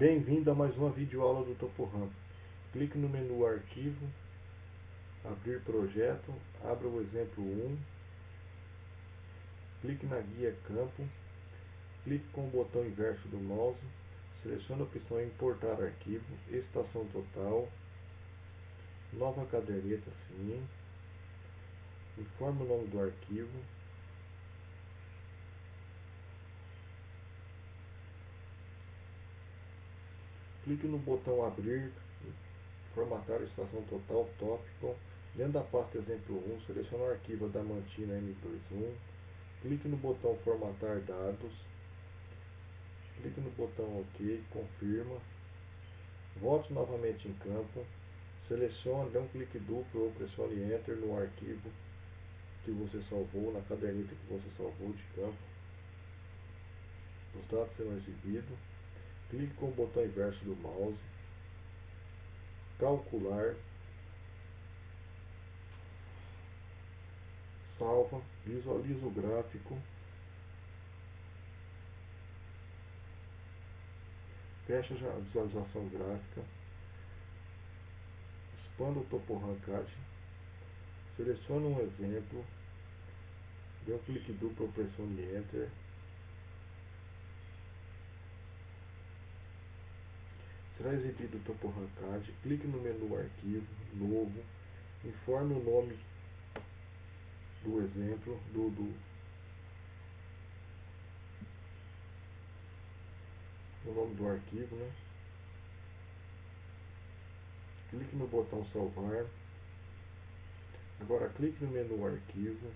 Bem-vindo a mais uma videoaula do TopoRAM. Clique no menu Arquivo, Abrir Projeto, abra o exemplo 1, clique na guia Campo, clique com o botão inverso do mouse, selecione a opção Importar Arquivo, Estação Total, Nova Caderneta Sim, informe o nome do arquivo, clique no botão abrir, formatar estação total, tópico, dentro da pasta exemplo 1, selecione o arquivo da mantina M21, clique no botão formatar dados, clique no botão OK, confirma, volte novamente em campo, selecione, dê um clique duplo ou pressione Enter no arquivo que você salvou, na caderneta que você salvou de campo. Os dados serão exibidos clique com o botão inverso do mouse, calcular, salva, visualiza o gráfico, fecha a visualização gráfica, expanda o topo arrancade, selecione um exemplo, dê um clique duplo pressione Enter, Será exibido o topo arrancade, clique no menu Arquivo, Novo, informe o nome do exemplo, do, do, o nome do arquivo, né? Clique no botão Salvar. Agora clique no menu Arquivo,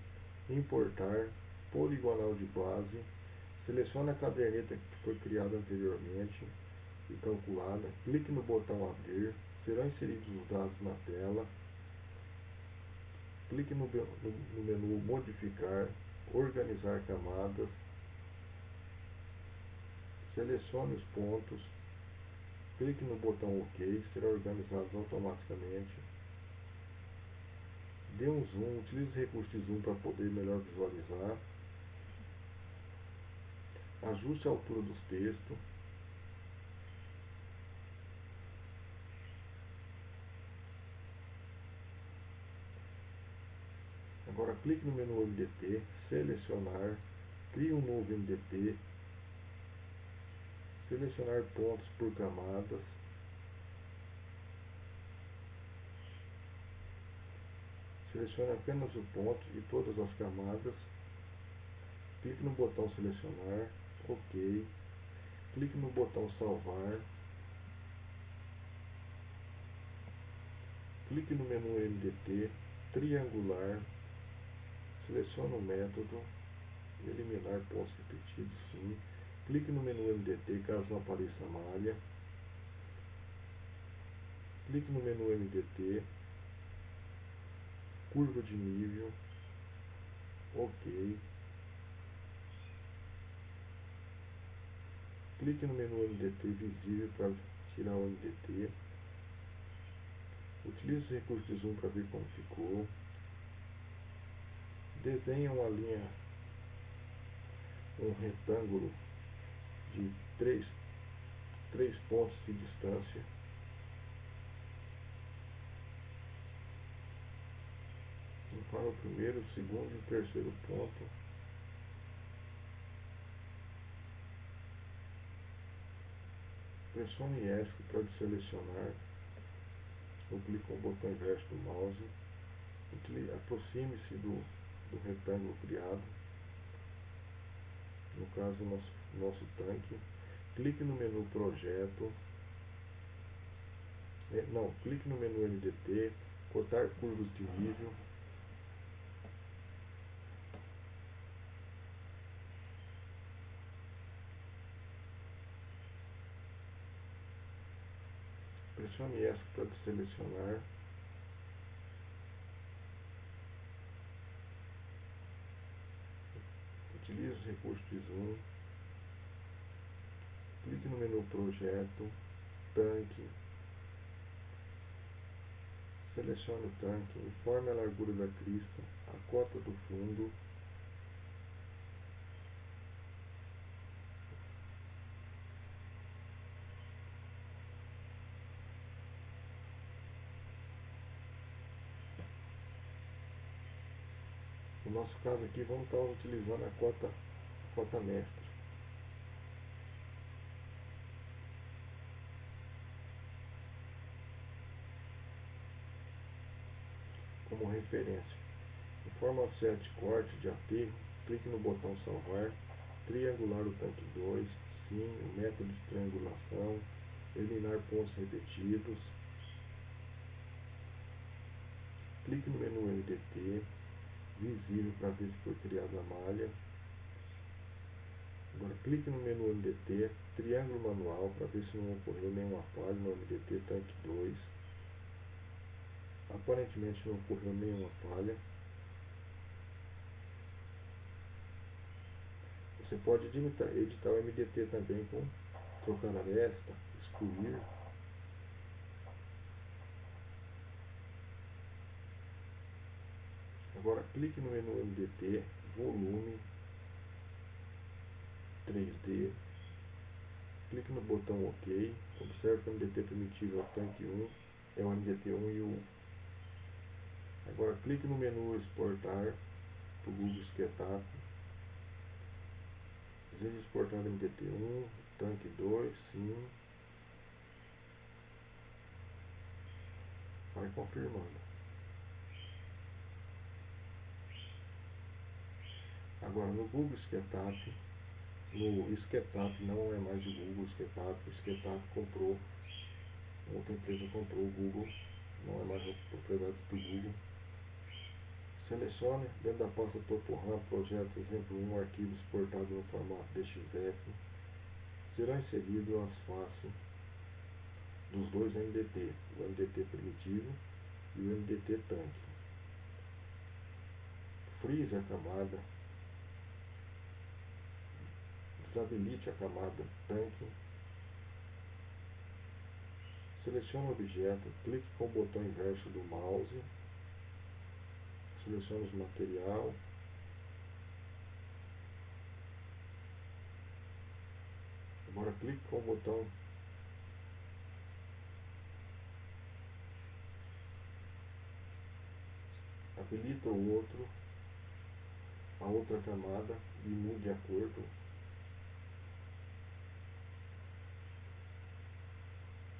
Importar, Poligonal de base, selecione a caderneta que foi criada anteriormente, e calculada, clique no botão abrir, serão inseridos os dados na tela, clique no, no, no menu modificar, organizar camadas, selecione os pontos, clique no botão OK, serão organizados automaticamente. Dê um zoom, utilize o recurso de zoom para poder melhor visualizar. Ajuste a altura dos textos. Agora clique no menu MDT, selecionar, crie um novo MDT, selecionar pontos por camadas, selecione apenas o ponto e todas as camadas, clique no botão selecionar, OK, clique no botão salvar, clique no menu MDT, triangular, Selecione o método, eliminar pontos repetidos, sim. Clique no menu MDT caso não apareça a malha. Clique no menu MDT, curva de nível, ok. Clique no menu MDT visível para tirar o MDT. Utilize o recurso de zoom para ver como ficou desenha uma linha, um retângulo de três, três pontos de distância. Informa o primeiro, o segundo e o terceiro ponto. Pressione ESC para selecionar ou clique com o botão inverso do mouse. Aproxime-se do do retângulo criado, no caso nosso, nosso tanque, clique no menu projeto, é, não, clique no menu MDT, cortar curvas de nível, pressione ESC para selecionar recursos Zoom, clique no menu Projeto, Tanque, selecione o tanque, informe a largura da crista, a cota do fundo, No nosso caso aqui, vamos estar utilizando a cota a cota mestre. Como referência. Em forma offset corte de aterro, clique no botão salvar, triangular o tanque 2, sim, o método de triangulação, eliminar pontos repetidos, clique no menu MDT, visível para ver se foi criada a malha. Agora clique no menu MDT, triângulo manual para ver se não ocorreu nenhuma falha no MDT tanque 2. Aparentemente não ocorreu nenhuma falha. Você pode editar, editar o MDT também com trocar aresta, excluir. Agora clique no menu MDT, volume, 3D, clique no botão OK, observe que o MDT primitivo é o tanque 1, é o MDT 1 e o 1. Agora clique no menu exportar para o Google SketUp, deseja exportar o MDT 1, tanque 2, sim, vai confirmando. Agora no Google SketUp, no SketUp não é mais o Google SketUp, o comprou, outra empresa comprou o Google, não é mais a propriedade do Google. Selecione dentro da pasta Topo RAM, projeto exemplo 1, arquivo exportado no formato DXF. Será inserido as faces dos dois MDT, o MDT primitivo e o MDT tanque. Freeze a camada desabilite a camada tanque, selecione o objeto, clique com o botão inverso do mouse, selecione o material, agora clique com o botão habilita o outro, a outra camada e mude a cor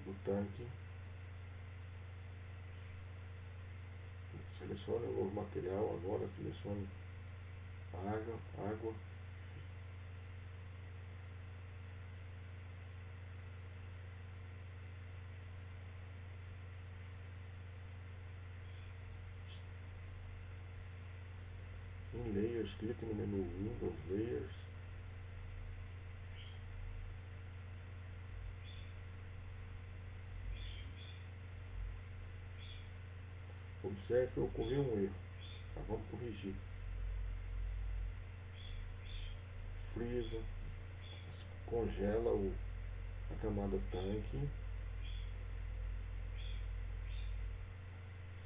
do tanque. Selecione o material agora, selecione água, água. Em Layers, clique no menu Windows Layers Observe ocorreu um erro. Tá, vamos corrigir. Frisa. Congela o, a camada tanque.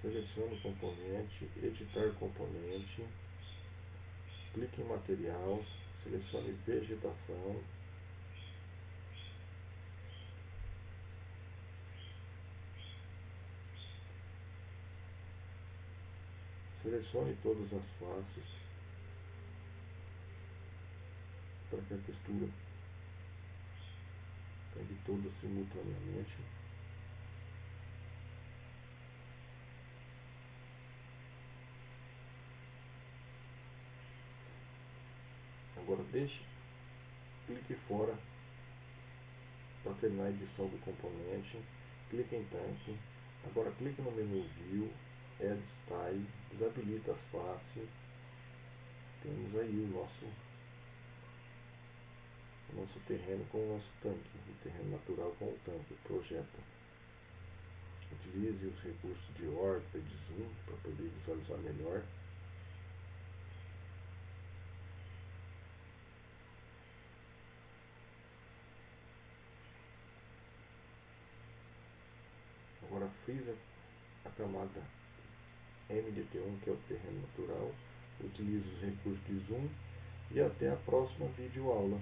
Selecione o componente, editar componente, clique em material, selecione vegetação, Selecione todas as faces para que a textura pegue todas simultaneamente. Agora deixe, clique fora para terminar a edição do componente, clique em tanque, agora clique no menu View, Add Style, desabilita as faces, temos aí o nosso, o nosso terreno com o nosso tanque, o terreno natural com o tanque, projeta. Utilize os recursos de órbita de zoom para poder visualizar melhor. Agora frisa a camada MDT1, que é o terreno natural. Utilize os recursos de zoom e até a próxima videoaula.